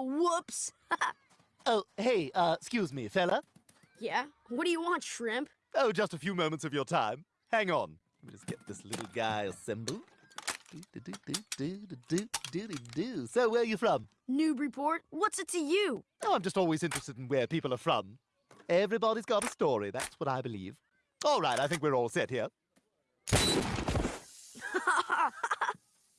Whoops! oh, hey, uh, excuse me, fella. Yeah? What do you want, shrimp? Oh, just a few moments of your time. Hang on. Let me just get this little guy assembled. Do, do, do, do, do, So, where are you from? Newburyport. What's it to you? Oh, I'm just always interested in where people are from. Everybody's got a story, that's what I believe. All right, I think we're all set here.